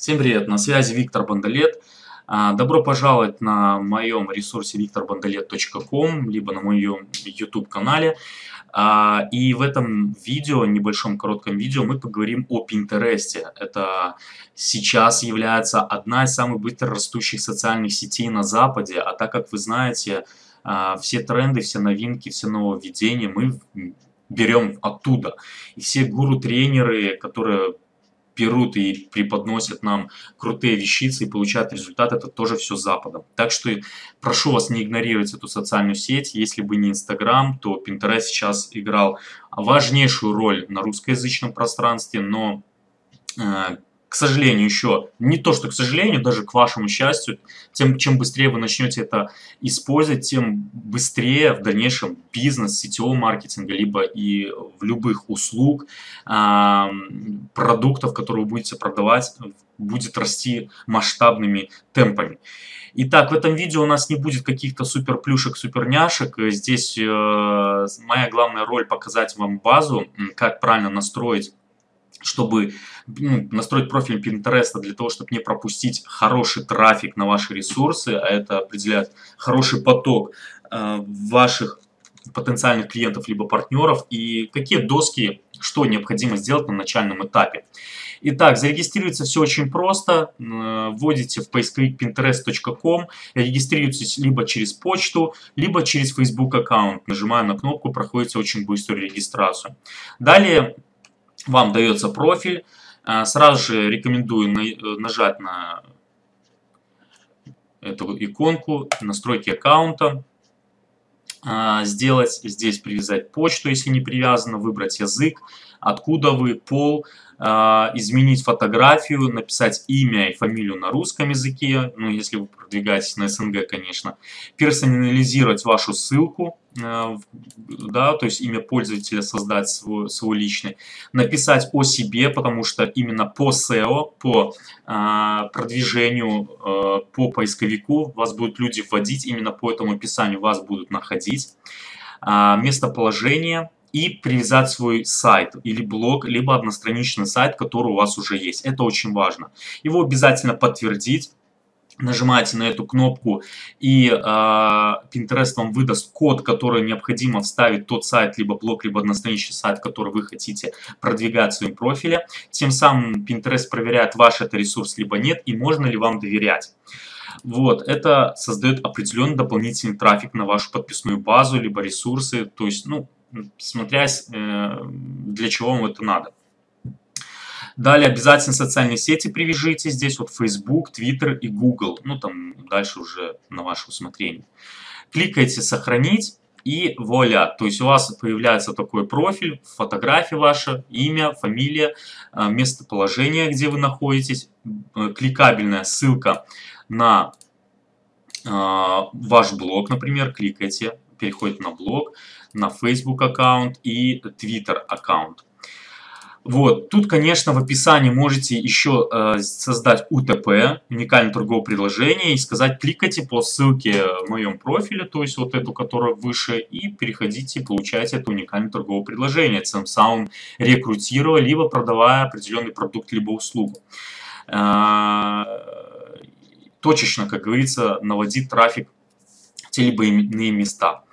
Всем привет, на связи Виктор Бондолет. А, добро пожаловать на моем ресурсе викторбондолет.ком, либо на моем YouTube канале. А, и в этом видео, небольшом коротком видео, мы поговорим о Пинтересте. Это сейчас является одна из самых быстро растущих социальных сетей на Западе. А так как вы знаете, а, все тренды, все новинки, все нововведения мы берем оттуда. И все гуру-тренеры, которые берут и преподносят нам крутые вещицы и получают результат, это тоже все Западом. Так что прошу вас не игнорировать эту социальную сеть. Если бы не Инстаграм, то Pinterest сейчас играл важнейшую роль на русскоязычном пространстве, но э, к сожалению, еще, не то что к сожалению, даже к вашему счастью, тем, чем быстрее вы начнете это использовать, тем быстрее в дальнейшем бизнес сетевого маркетинга, либо и в любых услуг, продуктов, которые вы будете продавать, будет расти масштабными темпами. Итак, в этом видео у нас не будет каких-то супер плюшек, супер няшек. Здесь э, моя главная роль показать вам базу, как правильно настроить чтобы настроить профиль Pinterest для того, чтобы не пропустить хороший трафик на ваши ресурсы, а это определяет хороший поток э, ваших потенциальных клиентов либо партнеров и какие доски, что необходимо сделать на начальном этапе. Итак, зарегистрироваться все очень просто. Э, вводите в поисковик pinterest.com, регистрируйтесь либо через почту, либо через Facebook аккаунт. Нажимая на кнопку, проходите очень быструю регистрацию. Далее вам дается профиль. А, сразу же рекомендую нажать на эту иконку настройки аккаунта. А, сделать здесь привязать почту, если не привязано, выбрать язык, откуда вы, пол, изменить фотографию, написать имя и фамилию на русском языке, ну если вы продвигаетесь на СНГ, конечно, персонализировать вашу ссылку, э, да, то есть имя пользователя создать свой, свой личный, написать о себе, потому что именно по SEO, по а, продвижению, а, по поисковику вас будут люди вводить, именно по этому описанию вас будут находить, а, местоположение, и привязать свой сайт или блог, либо одностраничный сайт, который у вас уже есть. Это очень важно. Его обязательно подтвердить. Нажимаете на эту кнопку и э, Pinterest вам выдаст код, который необходимо вставить тот сайт, либо блог, либо одностраничный сайт, который вы хотите продвигать в своем профиле. Тем самым Pinterest проверяет, ваш это ресурс, либо нет, и можно ли вам доверять. Вот, это создает определенный дополнительный трафик на вашу подписную базу, либо ресурсы. То есть, ну, смотря э, для чего вам это надо. Далее обязательно социальные сети привяжите. Здесь вот Facebook, Twitter и Google. Ну там дальше уже на ваше усмотрение. Кликайте «Сохранить» и вуаля. То есть у вас появляется такой профиль, фотография ваша, имя, фамилия, э, местоположение, где вы находитесь, э, кликабельная ссылка на ваш блог, например, кликайте, переходите на блог, на Facebook аккаунт и Twitter аккаунт. Вот, тут, конечно, в описании можете еще э, создать УТП, уникальное торговое предложение, и сказать, кликайте по ссылке в моем профиле, то есть вот эту, которая выше, и переходите, получайте это уникальное торговое предложение, тем самым рекрутируя, либо продавая определенный продукт, либо услугу. Э, точечно, как говорится, наводить трафик те либо иные места.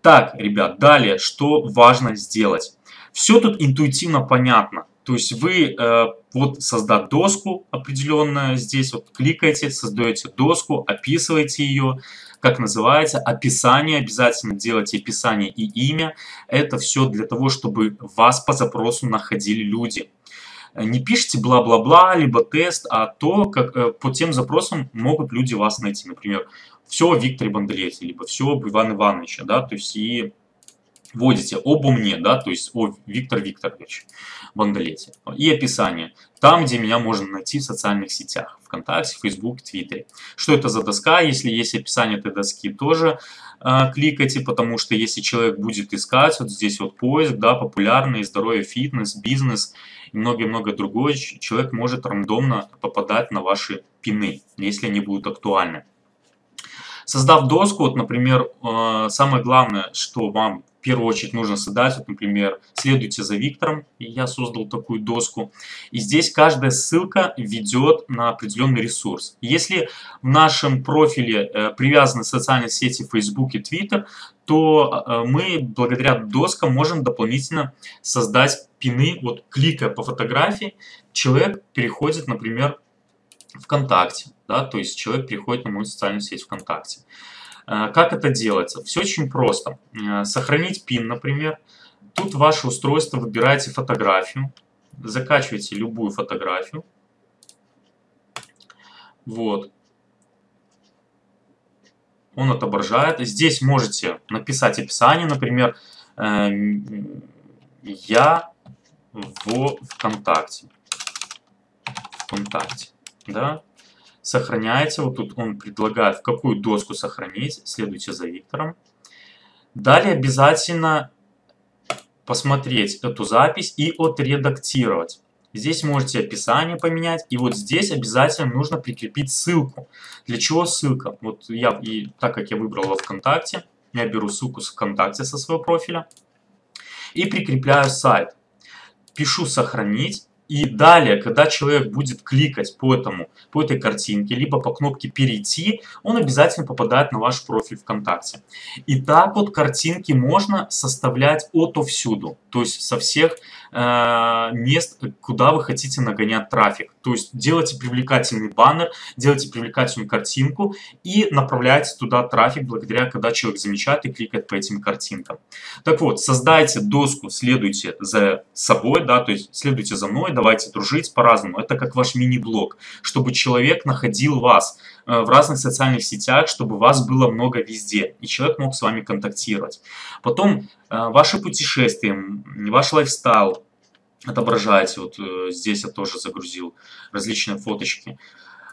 Так, ребят, далее, что важно сделать. Все тут интуитивно понятно. То есть вы э, вот создать доску определенную, здесь вот кликаете, создаете доску, описываете ее, как называется, описание, обязательно делайте описание и имя. Это все для того, чтобы вас по запросу находили люди. Не пишите бла-бла-бла, либо тест, а то, как э, по тем запросам могут люди вас найти. Например, все о Викторе Бондарете, либо все об Иване Ивановиче, да, то есть и вводите обо мне, да, то есть о Виктор Викторович Бондарете. И описание. Там, где меня можно найти в социальных сетях. ВКонтакте, Facebook, Твиттере. Что это за доска? Если есть описание этой доски, тоже э, кликайте, потому что если человек будет искать, вот здесь вот поиск, да, популярный, здоровье, фитнес, бизнес и многое-многое другое, человек может рандомно попадать на ваши пины, если они будут актуальны. Создав доску, вот, например, э, самое главное, что вам первую очередь нужно создать, вот, например, следуйте за Виктором, я создал такую доску. И здесь каждая ссылка ведет на определенный ресурс. Если в нашем профиле э, привязаны социальные сети Facebook и Twitter, то э, мы благодаря доскам можем дополнительно создать пины. Вот кликая по фотографии, человек переходит, например, ВКонтакте. Да, то есть человек переходит на мою социальную сеть ВКонтакте. Э, как это делается? Все очень просто. Э, сохранить пин, например. Тут ваше устройство, выбираете фотографию, закачиваете любую фотографию. Вот. Он отображает. Здесь можете написать описание, например, э, я в ВКонтакте. ВКонтакте. Да? Сохраняете, вот тут он предлагает, в какую доску сохранить, следуйте за Виктором. Далее обязательно посмотреть эту запись и отредактировать. Здесь можете описание поменять, и вот здесь обязательно нужно прикрепить ссылку. Для чего ссылка? Вот я, и так как я выбрал во ВКонтакте, я беру ссылку с ВКонтакте со своего профиля и прикрепляю сайт. Пишу «Сохранить», и далее, когда человек будет кликать по, этому, по этой картинке, либо по кнопке «Перейти», он обязательно попадает на ваш профиль ВКонтакте. И так вот картинки можно составлять отовсюду, то есть со всех мест, куда вы хотите нагонять трафик. То есть делайте привлекательный баннер, делайте привлекательную картинку и направляйте туда трафик, благодаря когда человек замечает и кликает по этим картинкам. Так вот, создайте доску, следуйте за собой, да, то есть следуйте за мной, давайте дружить по-разному. Это как ваш мини-блог, чтобы человек находил вас э, в разных социальных сетях, чтобы вас было много везде, и человек мог с вами контактировать. Потом э, ваши путешествия, ваш лайфстайл, отображаете. Вот э, здесь я тоже загрузил различные фоточки.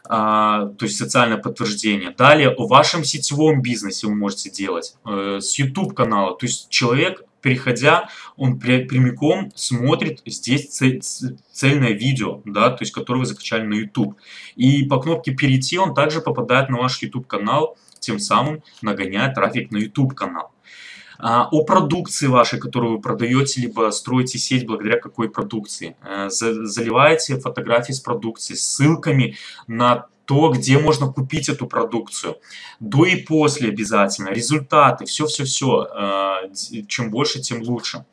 А, то есть социальное подтверждение. Далее о вашем сетевом бизнесе вы можете делать. с YouTube канала. То есть человек переходя, он прямиком смотрит здесь цельное видео, да, то есть которое вы закачали на YouTube. И по кнопке «Перейти» он также попадает на ваш YouTube канал, тем самым нагоняет трафик на YouTube канал. А, о продукции вашей, которую вы продаете, либо строите сеть благодаря какой продукции. А, заливаете фотографии с продукцией, ссылками на то, где можно купить эту продукцию. До и после обязательно. Результаты, все-все-все. Э, чем больше, тем лучше.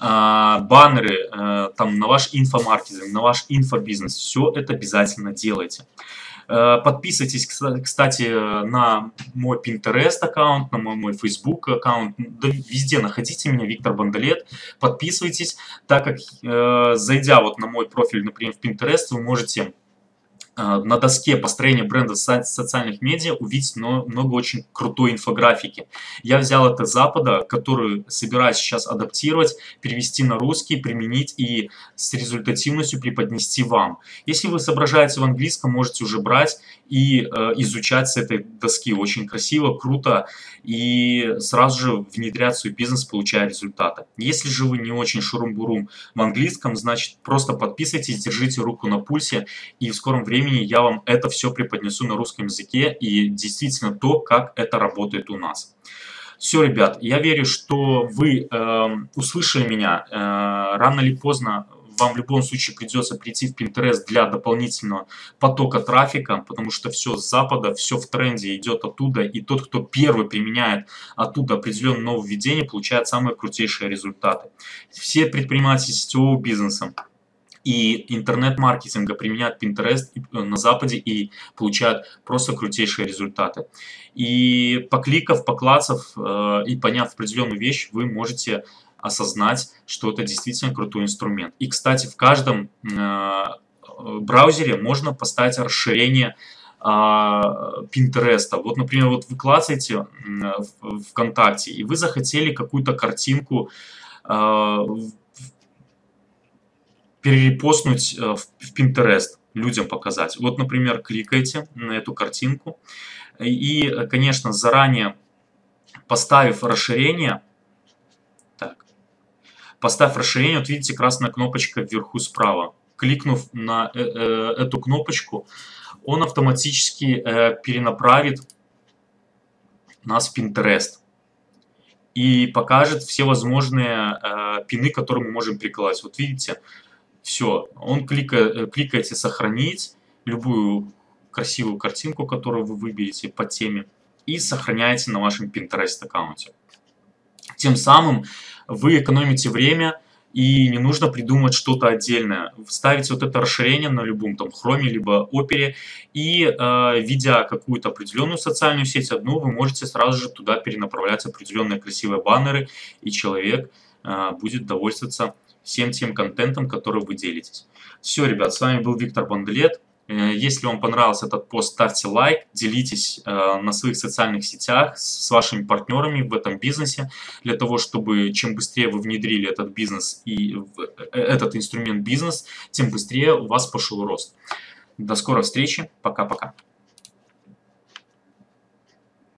Э, баннеры э, там, на ваш инфомаркетинг, на ваш инфобизнес. Все это обязательно делайте. Подписывайтесь, кстати, на мой Pinterest аккаунт, на мой, мой Facebook аккаунт. Да, везде находите меня, Виктор Бандалет. Подписывайтесь, так как, зайдя вот на мой профиль, например, в Pinterest, вы можете на доске построения бренда социальных медиа увидеть много очень крутой инфографики. Я взял это с Запада, которую собираюсь сейчас адаптировать, перевести на русский, применить и с результативностью преподнести вам. Если вы соображаете в английском, можете уже брать и э, изучать с этой доски. Очень красиво, круто и сразу же внедрять в свой бизнес, получая результаты. Если же вы не очень шурум-бурум в английском, значит просто подписывайтесь, держите руку на пульсе и в скором времени я вам это все преподнесу на русском языке и действительно то, как это работает у нас. Все, ребят, я верю, что вы э, услышали меня. Э, рано или поздно вам в любом случае придется прийти в Pinterest для дополнительного потока трафика, потому что все с запада, все в тренде идет оттуда, и тот, кто первый применяет оттуда определенное нововведение, получает самые крутейшие результаты. Все предприниматели сетевого бизнеса, и интернет-маркетинга применяют Pinterest э, на Западе и получают просто крутейшие результаты. И покликав, поклацав э, и поняв определенную вещь, вы можете осознать, что это действительно крутой инструмент. И, кстати, в каждом э, браузере можно поставить расширение Pinterest. Вот, например, вот вы клацаете ВКонтакте, и вы захотели какую-то картинку перерепостнуть в Pinterest, людям показать. Вот, например, кликаете на эту картинку, и, конечно, заранее поставив расширение, Поставь расширение, вот видите красная кнопочка вверху справа. Кликнув на э, э, эту кнопочку, он автоматически э, перенаправит нас в Pinterest. и покажет все возможные э, пины, которые мы можем прикладывать. Вот видите, все, он кликает, э, кликаете «Сохранить», любую красивую картинку, которую вы выберете по теме, и сохраняете на вашем Pinterest аккаунте. Тем самым вы экономите время, и не нужно придумать что-то отдельное. Ставите вот это расширение на любом там хроме, либо опере, и э, видя какую-то определенную социальную сеть одну, вы можете сразу же туда перенаправлять определенные красивые баннеры, и человек э, будет довольствоваться всем тем контентом, который вы делитесь. Все, ребят, с вами был Виктор Банделет. Э, если вам понравился этот пост, ставьте лайк, делитесь э, на своих социальных сетях с вашими партнерами в этом бизнесе, для того, чтобы чем быстрее вы внедрили этот бизнес и э, этот инструмент бизнес, тем быстрее у вас пошел рост. До скорой встречи, пока-пока.